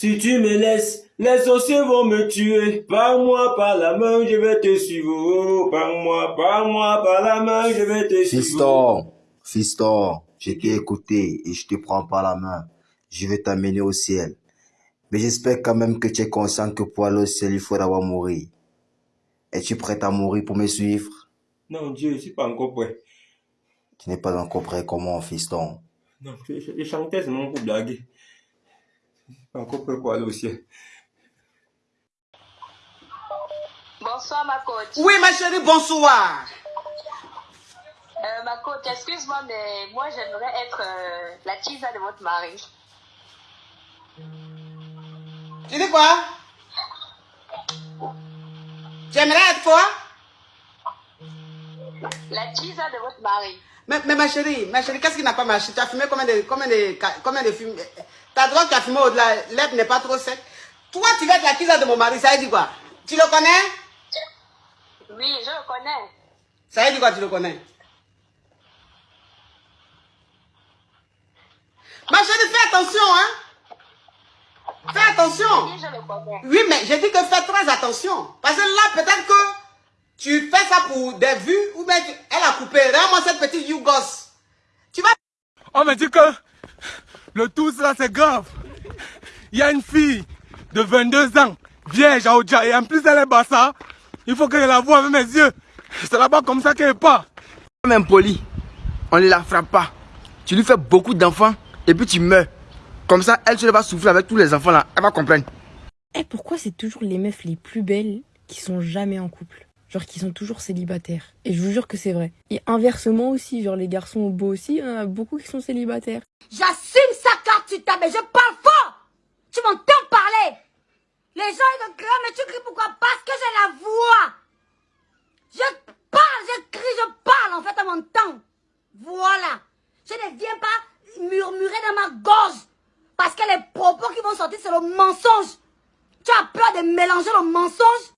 Si tu me laisses, les sorciers vont me tuer. Par moi, par la main, je vais te suivre. Par moi, par moi, par la main, je vais te suivre. Fiston, fiston, je t'ai écouté et je te prends par la main. Je vais t'amener au ciel. Mais j'espère quand même que tu es conscient que pour aller au ciel, il faut d'abord mourir. Es-tu prêt à mourir pour me suivre? Non, Dieu, je suis pas encore prêt. Tu n'es pas encore prêt comment, fiston? Non, je, je, je chantais seulement pour blaguer. Pas encore prêt pour aller au ciel. Bonsoir ma coach. Oui, ma chérie, bonsoir. Euh, ma coach, excuse-moi, mais moi j'aimerais être euh, la tisa de votre mari. Tu dis quoi? J'aimerais être quoi? La tisa de votre mari. mais, mais ma chérie, ma chérie, qu'est-ce qui n'a pas marché? Tu as fumé combien de, combien de, combien de films Ta drogue, tu as fumé au-delà, l'herbe n'est pas trop sec. Toi, tu vas être la tisa de mon mari, ça veut dire quoi? Tu le connais? Oui, je le connais. Ça veut dire quoi, tu le connais? Ma chérie, fais attention, hein Fais attention Oui, je le connais. Oui, mais j'ai dit que fais très attention. Parce que là, peut-être que tu fais ça pour des vues ou bien tu- elle a coupé. Regarde-moi cette petite yougos. Tu vas... On me dit que le tout ça c'est grave. Il y a une fille de 22 ans, vierge à Oja, et en plus elle est bassa. Il faut que je la voie avec mes yeux. C'est là-bas comme ça qu'elle est pas. même poli, on ne la frappe pas. Tu lui fais beaucoup d'enfants et puis tu meurs. Comme ça, elle se va souffler avec tous les enfants là. Elle va comprendre. Eh, pourquoi c'est toujours les meufs les plus belles qui sont jamais en couple? Genre qui sont toujours célibataires. Et je vous jure que c'est vrai. Et inversement aussi, genre les garçons beaux aussi, il y en a beaucoup qui sont célibataires. J'assume ça car tu t'as, mais je parle fort. Tu m'entends parler? Les gens ils crient, mais tu cries pourquoi? Parce que j'ai la voix. Je parle, je crie, je parle. En fait, on m'entend. Voilà. Je ne viens pas murmurer dans ma gorge. Parce que les propos qui vont sortir, c'est le mensonge. Tu as peur de mélanger le mensonge?